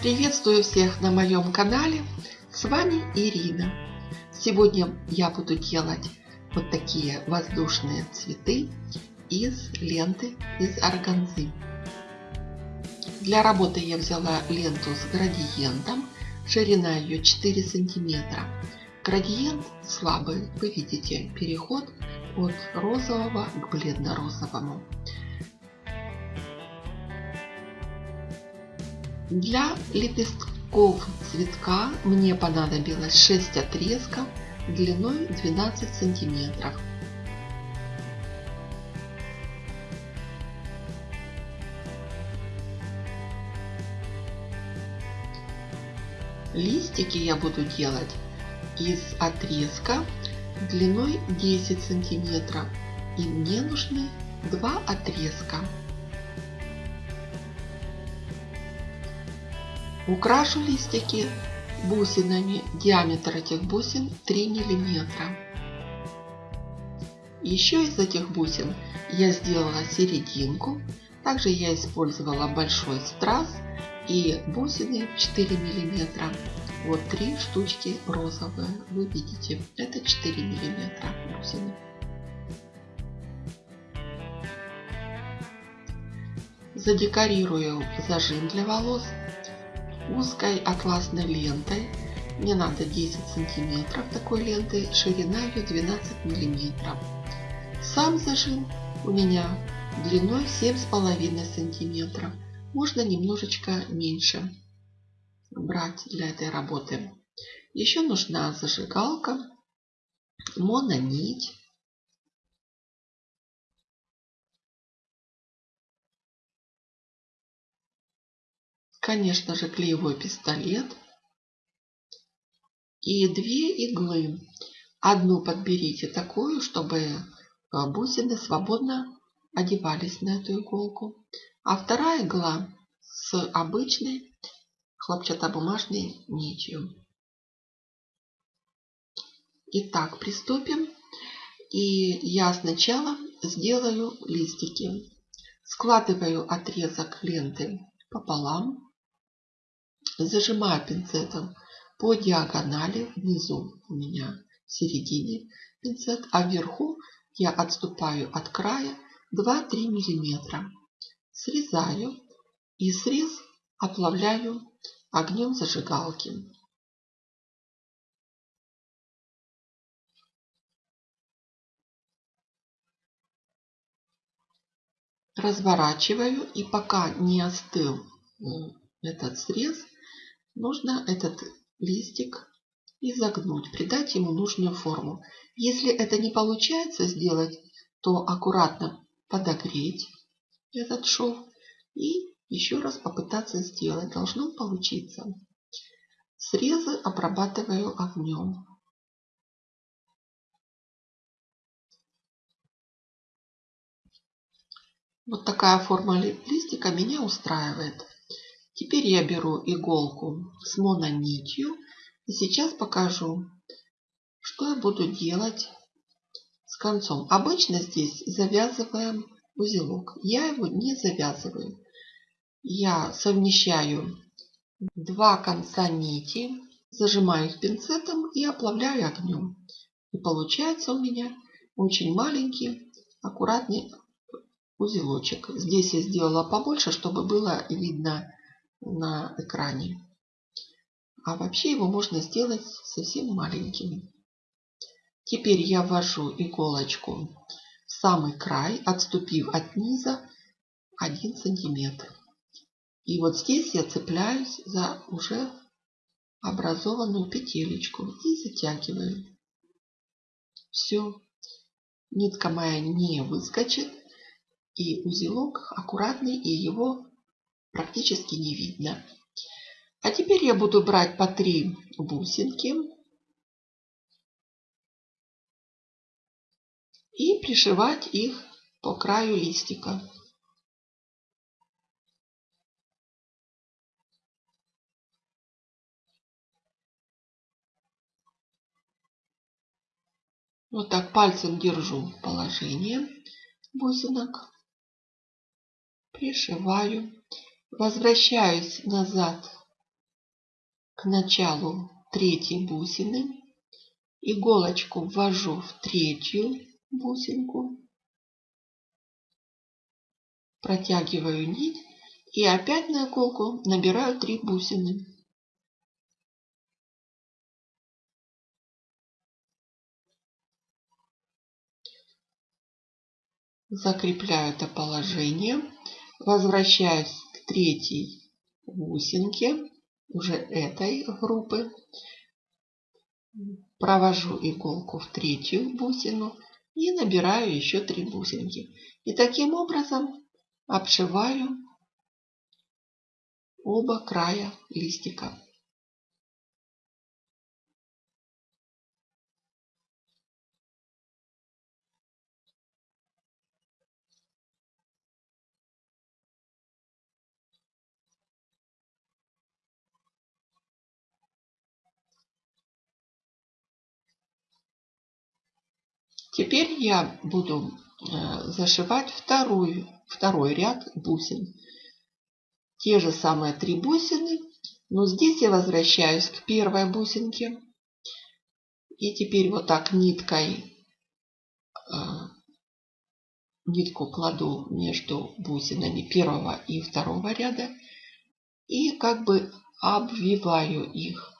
Приветствую всех на моем канале. С вами Ирина. Сегодня я буду делать вот такие воздушные цветы из ленты из органзы. Для работы я взяла ленту с градиентом. Ширина ее 4 сантиметра. Градиент слабый. Вы видите переход от розового к бледно-розовому. Для лепестков цветка мне понадобилось 6 отрезков длиной 12 сантиметров. Листики я буду делать из отрезка длиной 10 сантиметров. И мне нужны два отрезка. Украшу листики бусинами. Диаметр этих бусин 3 миллиметра. Еще из этих бусин я сделала серединку. Также я использовала большой страз и бусины 4 миллиметра. Вот три штучки розовые. Вы видите, это 4 миллиметра бусины. Задекорирую зажим для волос узкой атласной лентой. Мне надо 10 сантиметров такой ленты, ширина ее 12 миллиметров. Сам зажим у меня длиной 7,5 сантиметров. Можно немножечко меньше брать для этой работы. Еще нужна зажигалка, мононить. Конечно же, клеевой пистолет. И две иглы. Одну подберите такую, чтобы э, бусины свободно одевались на эту иголку. А вторая игла с обычной хлопчатобумажной нитью. Итак, приступим. И я сначала сделаю листики. Складываю отрезок ленты пополам. Зажимаю пинцетом по диагонали, внизу у меня в середине пинцет, а вверху я отступаю от края 2-3 миллиметра. Срезаю и срез оплавляю огнем зажигалки. Разворачиваю и пока не остыл этот срез, нужно этот листик изогнуть, придать ему нужную форму. Если это не получается сделать, то аккуратно подогреть этот шов и еще раз попытаться сделать. Должно получиться. Срезы обрабатываю огнем. Вот такая форма листика меня устраивает. Теперь я беру иголку с мононитью и сейчас покажу, что я буду делать с концом. Обычно здесь завязываем узелок. Я его не завязываю. Я совмещаю два конца нити, зажимаю их пинцетом и оплавляю огнем. И получается у меня очень маленький, аккуратный узелочек. Здесь я сделала побольше, чтобы было видно на экране. А вообще его можно сделать совсем маленьким. Теперь я ввожу иголочку в самый край, отступив от низа 1 сантиметр. И вот здесь я цепляюсь за уже образованную петелечку и затягиваю. Все. Нитка моя не выскочит. И узелок аккуратный, и его практически не видно. А теперь я буду брать по три бусинки и пришивать их по краю листика. Вот так пальцем держу положение бусинок, пришиваю Возвращаюсь назад к началу третьей бусины. Иголочку ввожу в третью бусинку. Протягиваю нить и опять на иголку набираю 3 бусины. Закрепляю это положение. Возвращаюсь третьей бусинке уже этой группы. Провожу иголку в третью бусину и набираю еще три бусинки. И таким образом обшиваю оба края листика. Теперь я буду э, зашивать вторую, второй ряд бусин. Те же самые три бусины, но здесь я возвращаюсь к первой бусинке. И теперь вот так ниткой э, нитку кладу между бусинами первого и второго ряда и как бы обвиваю их.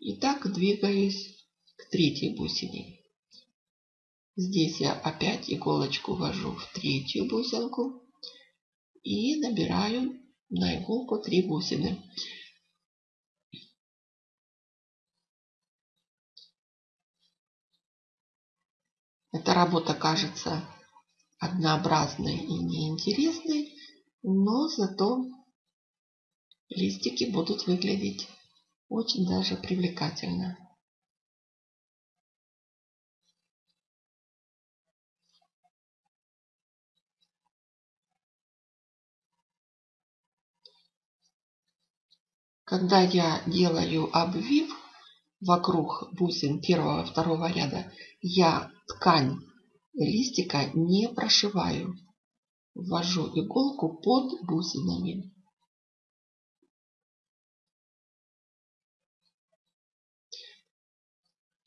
И так двигаюсь к третьей бусине. Здесь я опять иголочку ввожу в третью бусинку и набираю на иголку 3 бусины. Эта работа кажется однообразной и неинтересной, но зато листики будут выглядеть очень даже привлекательно. Когда я делаю обвив вокруг бусин первого и второго ряда, я ткань листика не прошиваю. Ввожу иголку под бусинами.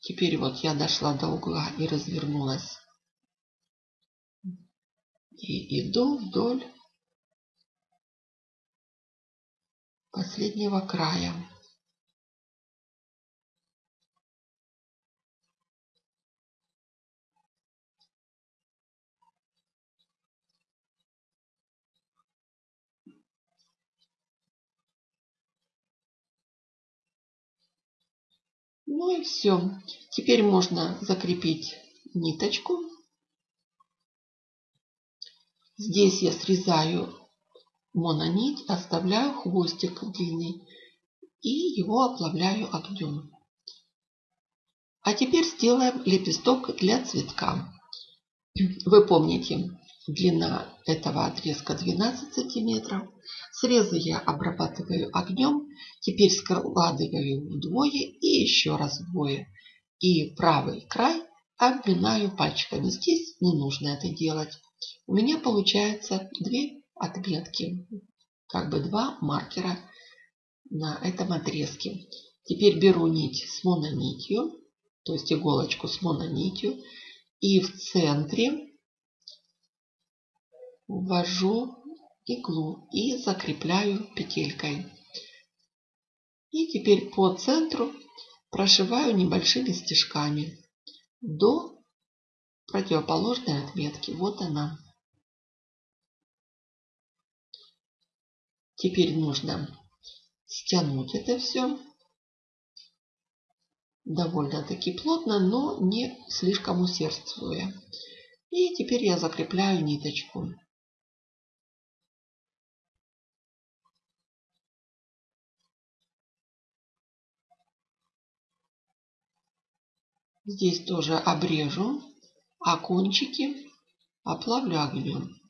Теперь вот я дошла до угла и развернулась. И иду вдоль последнего края. Ну и все. Теперь можно закрепить ниточку. Здесь я срезаю мононить, оставляю хвостик длинный и его оплавляю огнем. А теперь сделаем лепесток для цветка. Вы помните, длина этого отрезка 12 сантиметров. Срезы я обрабатываю огнем. Теперь складываю вдвое и еще раз вдвое. И правый край обминаю пальчиками. Здесь не нужно это делать. У меня получается две отметки, как бы два маркера на этом отрезке. Теперь беру нить с мононитью, то есть иголочку с мононитью, и в центре ввожу иглу и закрепляю петелькой. И теперь по центру прошиваю небольшими стежками до противоположной отметки. Вот она. Теперь нужно стянуть это все довольно-таки плотно, но не слишком усердствуя. И теперь я закрепляю ниточку. Здесь тоже обрежу, а кончики оплавлю огнем.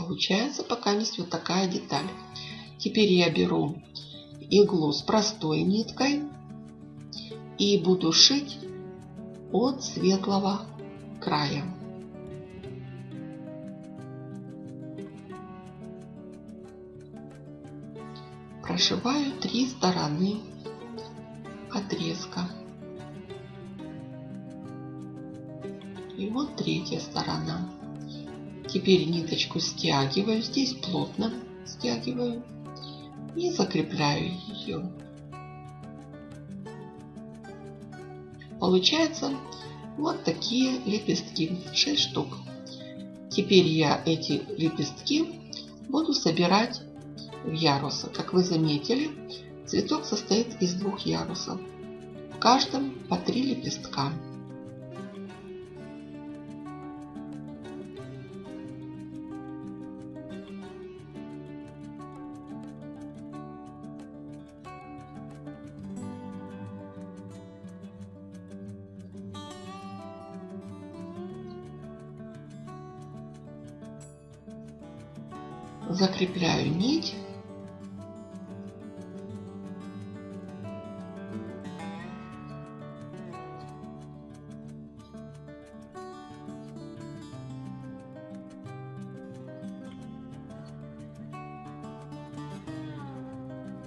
Получается пока есть вот такая деталь. Теперь я беру иглу с простой ниткой и буду шить от светлого края. Прошиваю три стороны отрезка. И вот третья сторона. Теперь ниточку стягиваю, здесь плотно стягиваю и закрепляю ее. Получается вот такие лепестки, 6 штук. Теперь я эти лепестки буду собирать в ярусы. Как вы заметили, цветок состоит из двух ярусов. В каждом по три лепестка. Закрепляю нить.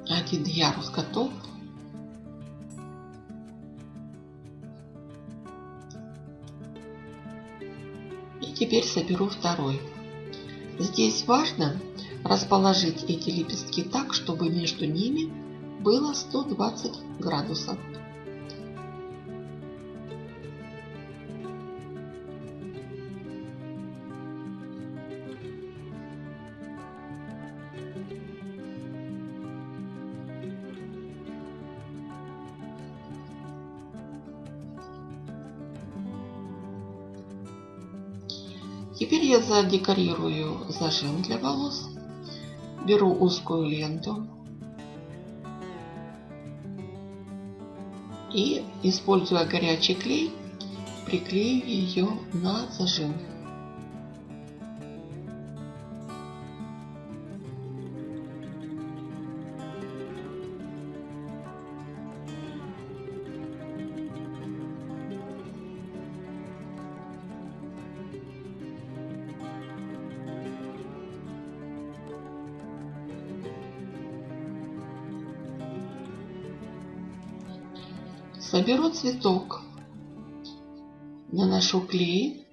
Один ярус готов. И теперь соберу второй. Здесь важно расположить эти лепестки так, чтобы между ними было 120 градусов. Теперь я задекорирую зажим для волос. Беру узкую ленту и, используя горячий клей, приклею ее на зажим. Соберу цветок, наношу клей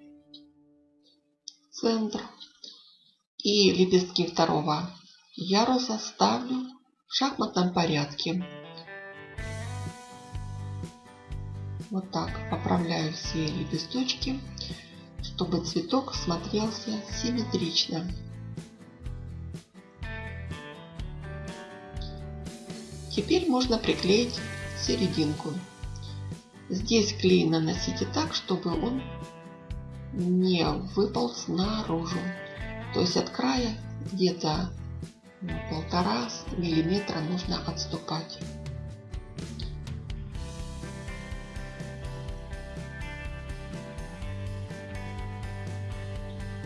в центр и лепестки второго яруса ставлю в шахматном порядке. Вот так поправляю все лепесточки, чтобы цветок смотрелся симметрично. Теперь можно приклеить серединку. Здесь клей наносите так, чтобы он не выполз наружу. То есть от края где-то полтора миллиметра нужно отступать.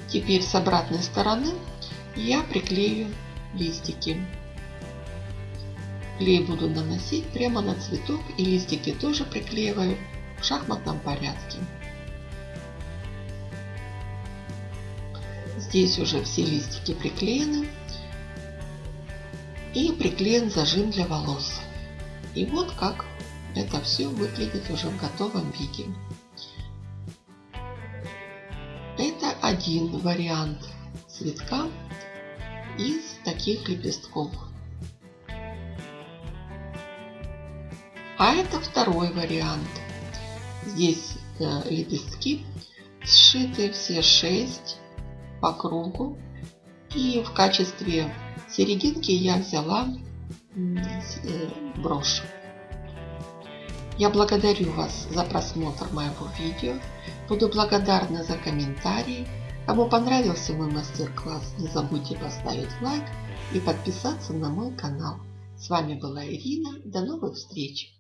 Теперь с обратной стороны я приклею листики. Клей буду наносить прямо на цветок и листики тоже приклеиваю в шахматном порядке. Здесь уже все листики приклеены. И приклеен зажим для волос. И вот как это все выглядит уже в готовом виде. Это один вариант цветка из таких лепестков. А это второй вариант. Здесь э, лепестки сшиты все шесть по кругу. И в качестве серединки я взяла э, брошь. Я благодарю вас за просмотр моего видео. Буду благодарна за комментарии. Кому понравился мой мастер-класс, не забудьте поставить лайк и подписаться на мой канал. С вами была Ирина. До новых встреч!